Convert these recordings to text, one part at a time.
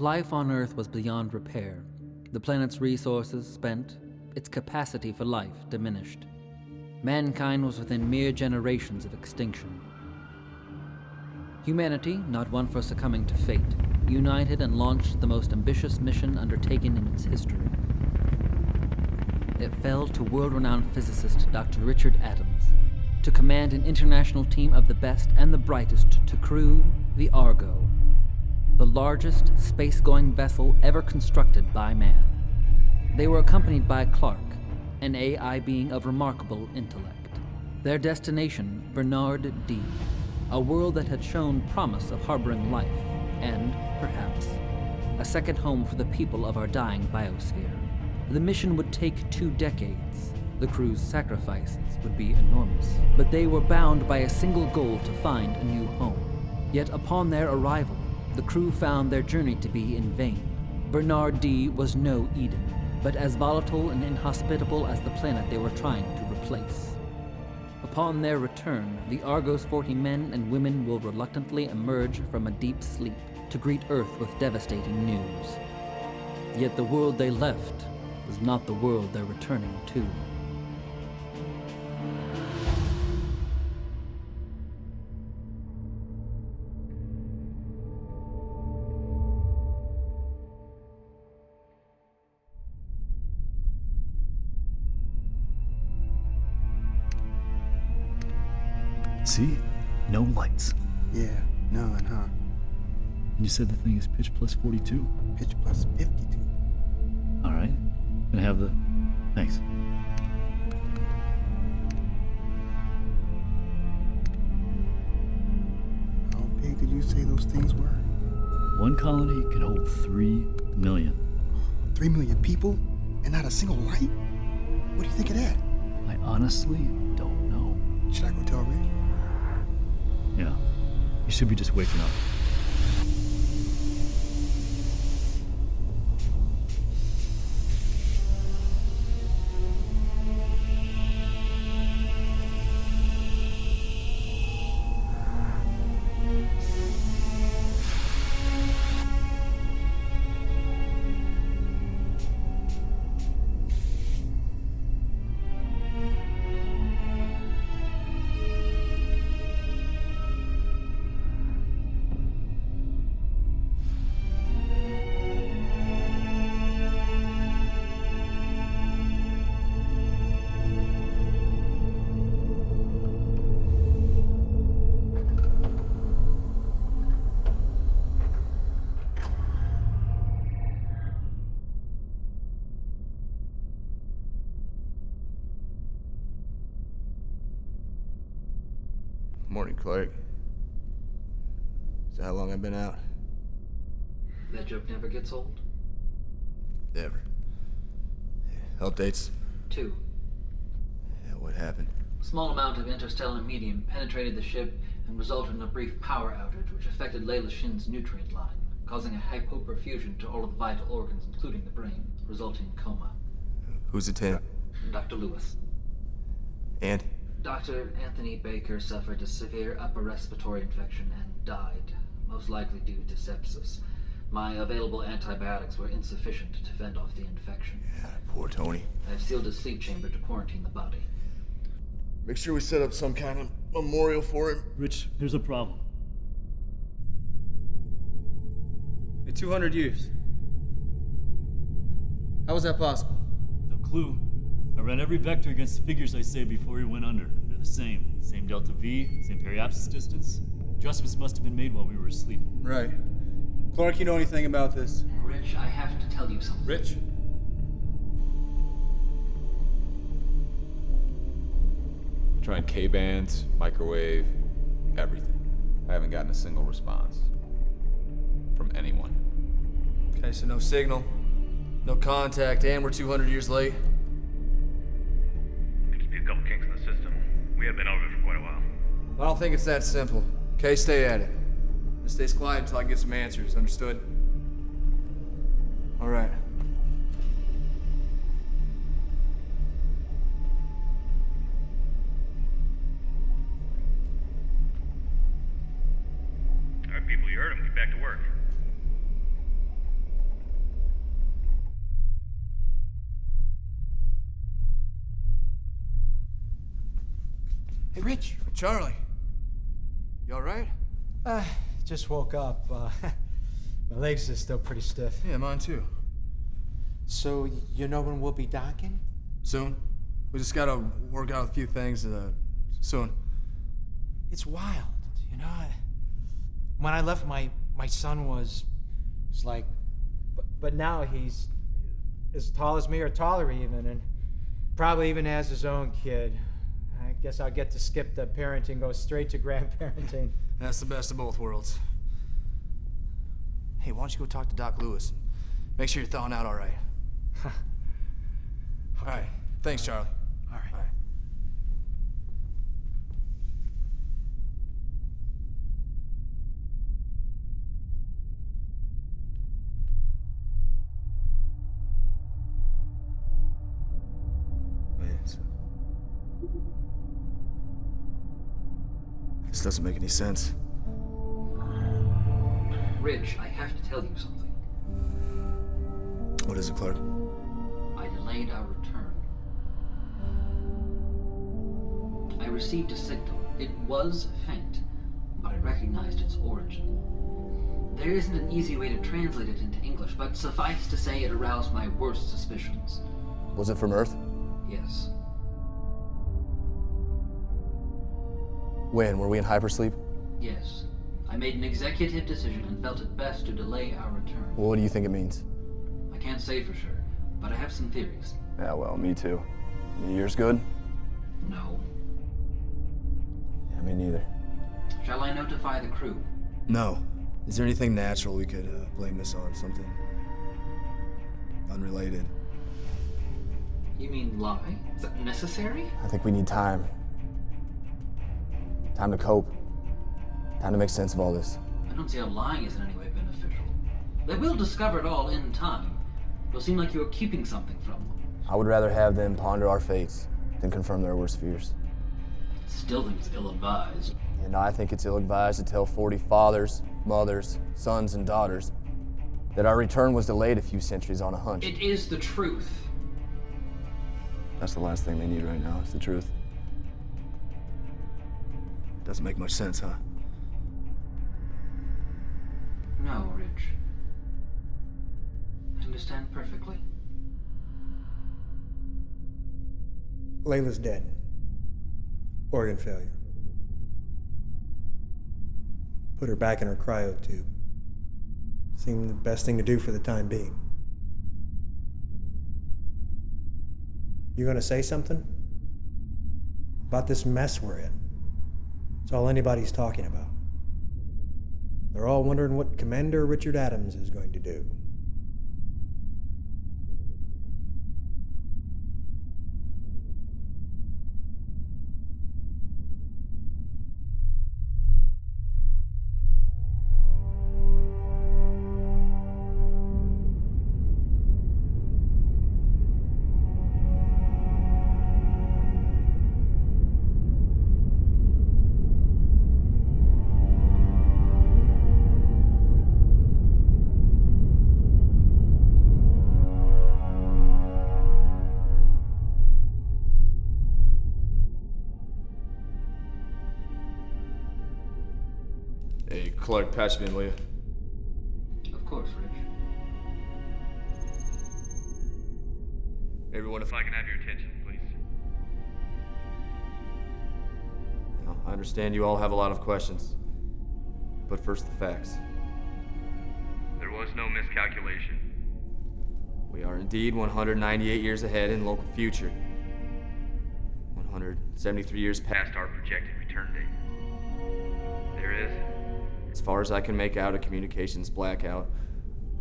Life on Earth was beyond repair. The planet's resources spent, its capacity for life diminished. Mankind was within mere generations of extinction. Humanity, not one for succumbing to fate, united and launched the most ambitious mission undertaken in its history. It fell to world-renowned physicist Dr. Richard Adams to command an international team of the best and the brightest to crew the Argo, the largest space-going vessel ever constructed by man. They were accompanied by Clark, an AI being of remarkable intellect. Their destination, Bernard D, a world that had shown promise of harboring life, and, perhaps, a second home for the people of our dying biosphere. The mission would take two decades. The crew's sacrifices would be enormous, but they were bound by a single goal to find a new home. Yet upon their arrival, the crew found their journey to be in vain. Bernard D was no Eden, but as volatile and inhospitable as the planet they were trying to replace. Upon their return, the Argo's 40 men and women will reluctantly emerge from a deep sleep to greet Earth with devastating news. Yet the world they left was not the world they're returning to. See? No lights. Yeah, none, huh? And you said the thing is pitch plus 42? Pitch plus 52. Alright. Gonna have the... Thanks. How big did you say those things were? One colony can hold three million. Three million people? And not a single light? What do you think of that? I honestly don't know. Should I go tell Rick? Yeah. You should be just waking up. Clark. That how long I've been out? That joke never gets old? Never. Updates? Two. Yeah, what happened? A small amount of interstellar medium penetrated the ship and resulted in a brief power outage which affected Layla Shin's nutrient line, causing a hypoperfusion to all of the vital organs, including the brain, resulting in coma. Who's attending? Dr. Lewis. And? Dr. Anthony Baker suffered a severe upper respiratory infection and died, most likely due to sepsis. My available antibiotics were insufficient to fend off the infection. Yeah, poor Tony. I've sealed his sleep chamber to quarantine the body. Make sure we set up some kind of memorial for him. Rich, there's a problem. In 200 years. How was that possible? No clue. I ran every vector against the figures I saved before he went under. They're the same. Same delta V, same periapsis distance. Adjustments must have been made while we were asleep. Right. Clark, you know anything about this? Rich, I have to tell you something. Rich? Trying K-bands, microwave, everything. I haven't gotten a single response. From anyone. Okay, so no signal, no contact, and we're 200 years late. I don't think it's that simple. Okay, stay at it. This stays quiet until I get some answers, understood? All right. All right, people, you heard him. Get back to work. Hey, Rich. Charlie. You all right? Uh, just woke up. Uh, my legs are still pretty stiff. Yeah, mine too. So, you know when we'll be docking? Soon. We just gotta work out a few things uh, soon. It's wild, you know? I, when I left, my, my son was, was like, but, but now he's as tall as me or taller even, and probably even has his own kid. I guess I'll get to skip the parenting, go straight to grandparenting. That's the best of both worlds. Hey, why don't you go talk to Doc Lewis? And make sure you're thawing out all right. all right. Thanks, Charlie. This doesn't make any sense. Rich, I have to tell you something. What is it, Clark? I delayed our return. I received a signal. It was faint, but I recognized its origin. There isn't an easy way to translate it into English, but suffice to say it aroused my worst suspicions. Was it from Earth? Yes. When? Were we in hypersleep? Yes. I made an executive decision and felt it best to delay our return. Well, what do you think it means? I can't say for sure, but I have some theories. Yeah, well, me too. Yours good? No. Yeah, me neither. Shall I notify the crew? No. Is there anything natural we could uh, blame this on? Something unrelated? You mean lie? Is that necessary? I think we need time. Time to cope. Time to make sense of all this. I don't see how lying is in any way beneficial. They will discover it all in time. It'll seem like you are keeping something from them. I would rather have them ponder our fates than confirm their worst fears. Still think it's ill-advised. And I think it's ill-advised to tell 40 fathers, mothers, sons, and daughters that our return was delayed a few centuries on a hunch. It is the truth. That's the last thing they need right now, is the truth. Doesn't make much sense, huh? No, Rich. I understand perfectly. Layla's dead. Organ failure. Put her back in her cryo tube. Seemed the best thing to do for the time being. You gonna say something? About this mess we're in? It's all anybody's talking about. They're all wondering what Commander Richard Adams is going to do. Hey, Clark, patch me in, will you? Of course, Rich. Everyone, if If I can have your attention, please. Now, I understand you all have a lot of questions. But first, the facts. There was no miscalculation. We are indeed 198 years ahead in local future. 173 years past. Past our projected As far as I can make out, a communications blackout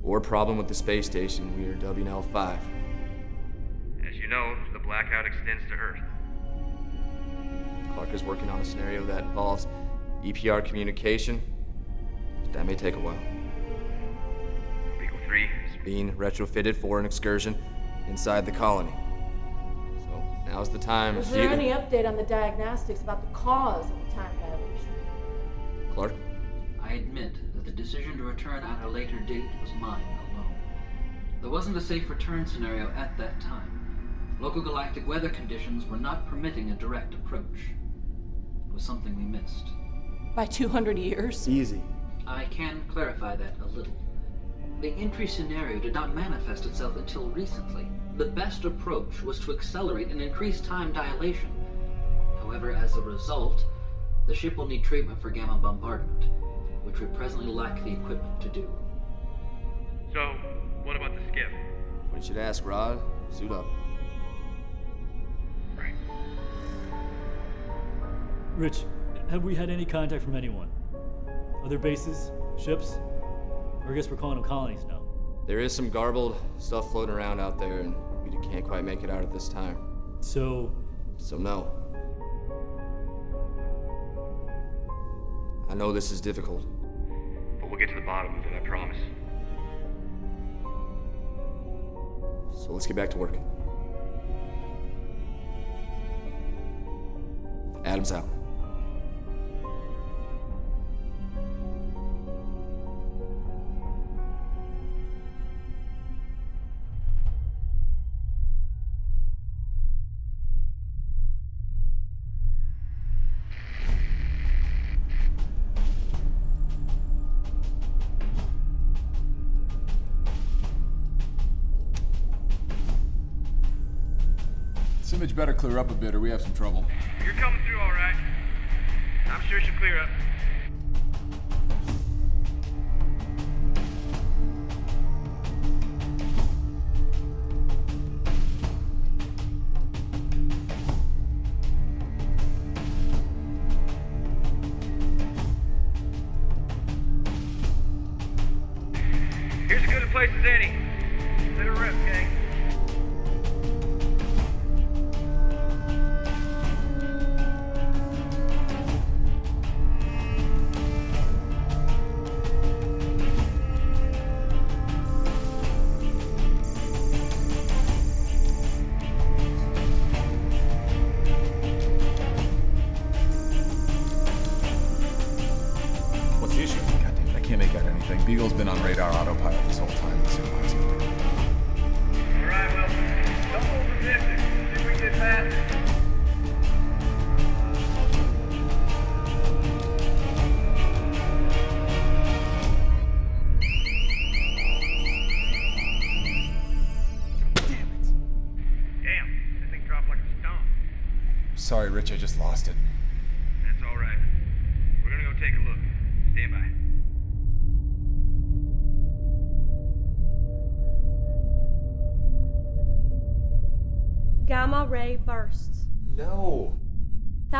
or problem with the space station, we are WNL 5. As you know, the blackout extends to Earth. Clark is working on a scenario that involves EPR communication. That may take a while. Beagle 3 is Being retrofitted for an excursion inside the colony. So now's the time. Was there you- any update on the diagnostics about the cause of the time dilation? Clark? I admit that the decision to return at a later date was mine alone. There wasn't a safe return scenario at that time. Local galactic weather conditions were not permitting a direct approach. It was something we missed. By 200 years? Easy. I can clarify that a little. The entry scenario did not manifest itself until recently. The best approach was to accelerate and increase time dilation. However, as a result, the ship will need treatment for gamma bombardment, which we presently lack the equipment to do. So, what about the skiff? What you should ask, Rod. Suit up. Right. Rich, have we had any contact from anyone? Other bases? Ships? Or I guess we're calling them colonies now. There is some garbled stuff floating around out there, and we can't quite make it out at this time. So, So, no. I know this is difficult. We'll get to the bottom of it, I promise. So let's get back to work. Adam's out. Image better clear up a bit or we have some trouble. You're coming through all right. I'm sure she'll clear up.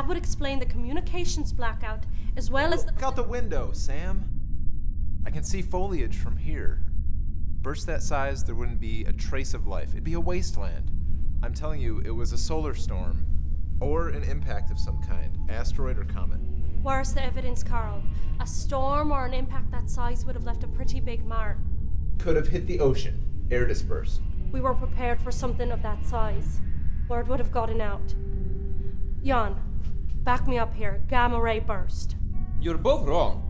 That would explain the communications blackout as well as the. Look out the window, Sam. I can see foliage from here. Burst that size, there wouldn't be a trace of life. It'd be a wasteland. I'm telling you, it was a solar storm. Or an impact of some kind asteroid or comet. Where's the evidence, Carl? A storm or an impact that size would have left a pretty big mark. Could have hit the ocean. Air dispersed. We were prepared for something of that size. Word would have gotten out. Jan, back me up here. Gamma ray burst. You're both wrong.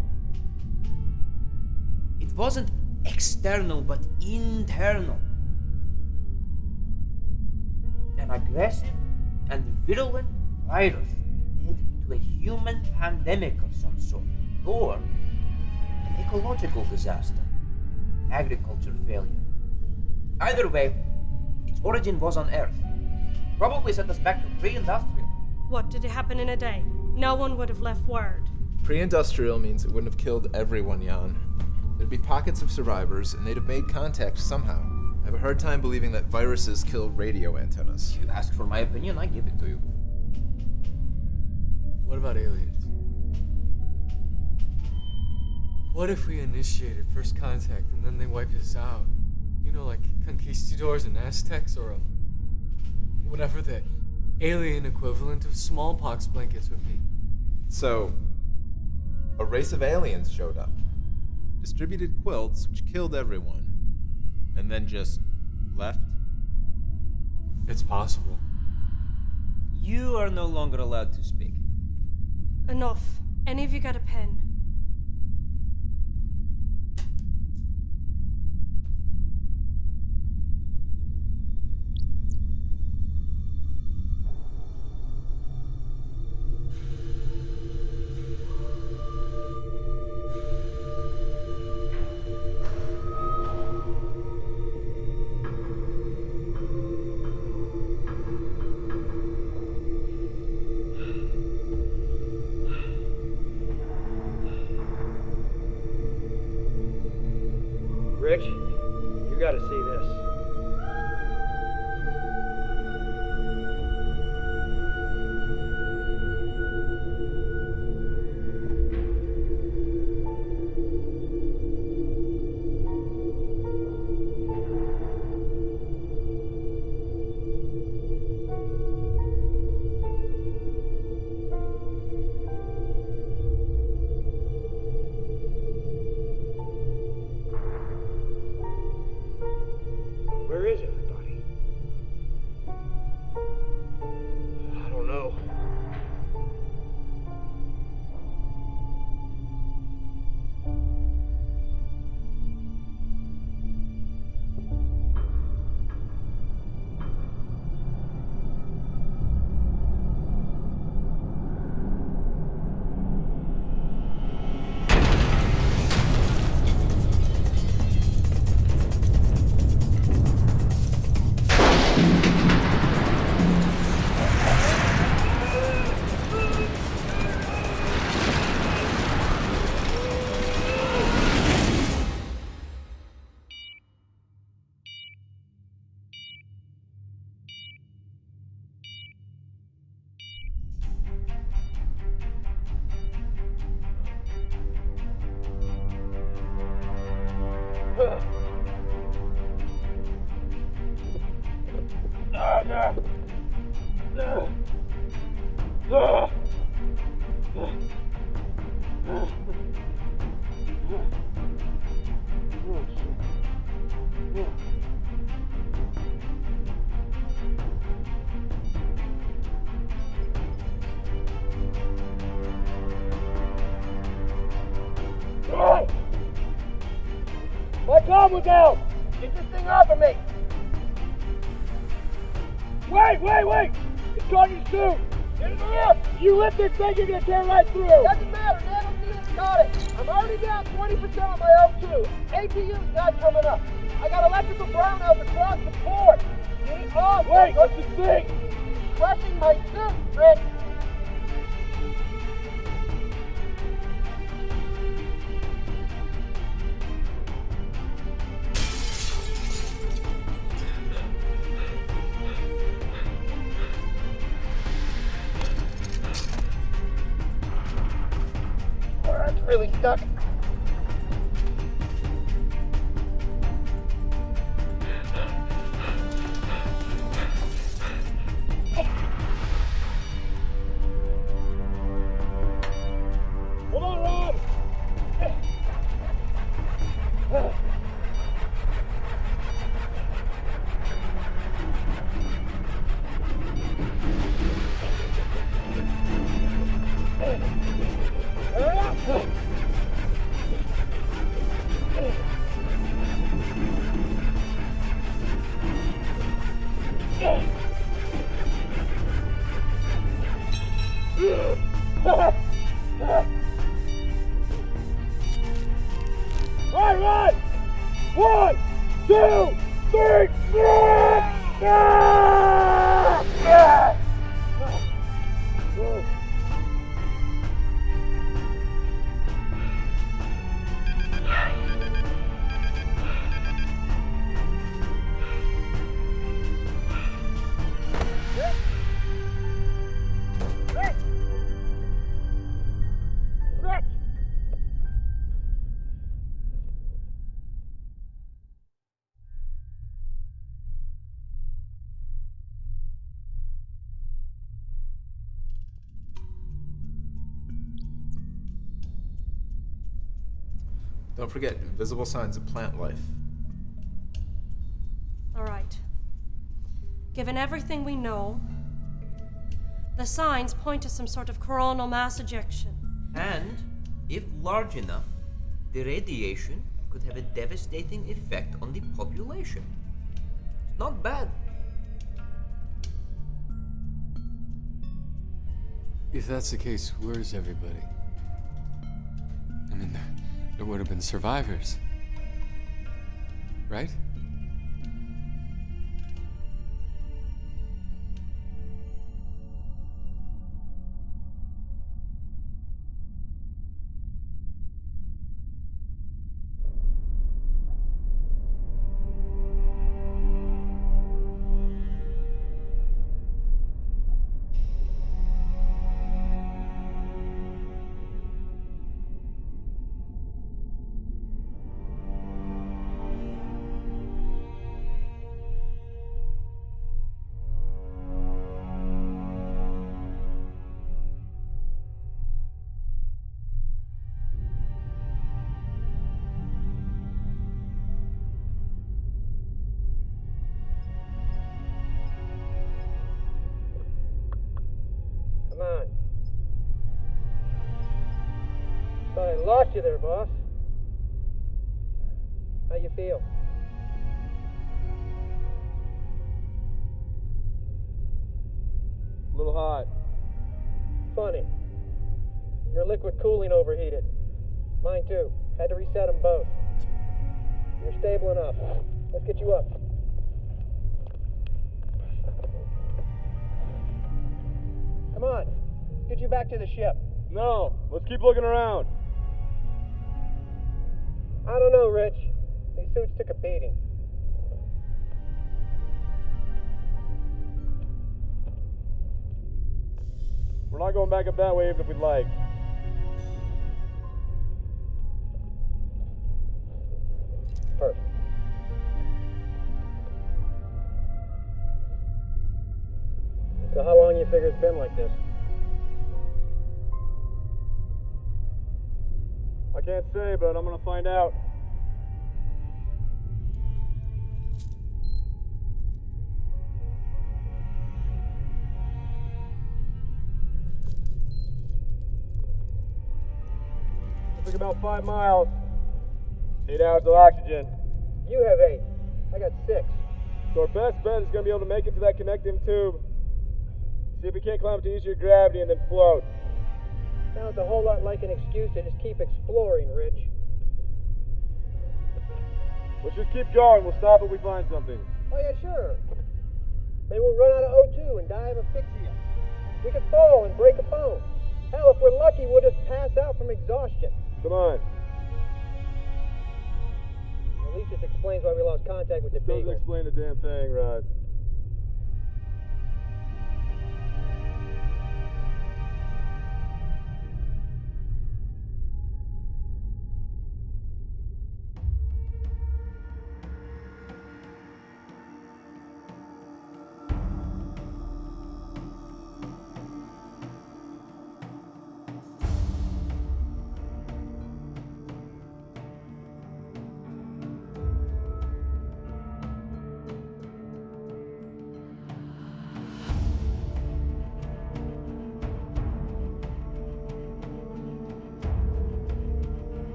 It wasn't external, but internal. An aggressive and virulent virus led to a human pandemic of some sort, or an ecological disaster, agriculture failure. Either way, its origin was on Earth. Probably sent us back to pre-industrial. What did it happen in a day? No one would have left word. Pre industrial means it wouldn't have killed everyone, Jan. There'd be pockets of survivors, and they'd have made contact somehow. I have a hard time believing that viruses kill radio antennas. You asked for my opinion, I give it to you. What about aliens? What if we initiated first contact and then they wiped us out? You know, like conquistadors and Aztecs, or a, whatever the alien equivalent of smallpox blankets would be. So, a race of aliens showed up, distributed quilts which killed everyone, and then just left? It's possible. You are no longer allowed to speak. Enough. Any of you got a pen? Down. Get this thing off of me. Wait, wait, wait. It's on your suit. Get it up. You lift this thing, you're gonna tear right through. Doesn't matter. Nanofuel's got it. I'm already down 20% on my O2. APU's not coming up. I got electrical brownouts across the board. Get it off. Wait, what's the thing? Crushing my suit, Rick. Don't forget visible signs of plant life. All right. Given everything we know, the signs point to some sort of coronal mass ejection. And, if large enough, the radiation could have a devastating effect on the population. It's not bad. If that's the case, where's everybody? There would have been survivors. Right? You there, boss. How you feel? A little hot. Funny. Your liquid cooling overheated. Mine too. Had to reset them both. You're stable enough. Let's get you up. Come on. Let's get you back to the ship. No, let's keep looking around. I don't know, Rich. These suits took a beating. We're not going back up that way even if we'd like. Perfect. So how long you figure it's been like this? Say, but I'm gonna find out. Took about five miles. Eight hours of oxygen. You have eight. I got six. So our best bet is gonna be able to make it to that connecting tube. See if we can't climb up to easier gravity and then float. Sounds a whole lot like an excuse to just keep exploring, Rich. Let's just keep going. We'll stop if we find something. Oh, yeah, sure. Maybe we'll run out of O2 and die of asphyxia. We could fall and break a bone. Hell, if we're lucky, we'll just pass out from exhaustion. Come on. At least this explains why we lost contact with the Doesn't Beagle. explain a damn thing, Rod.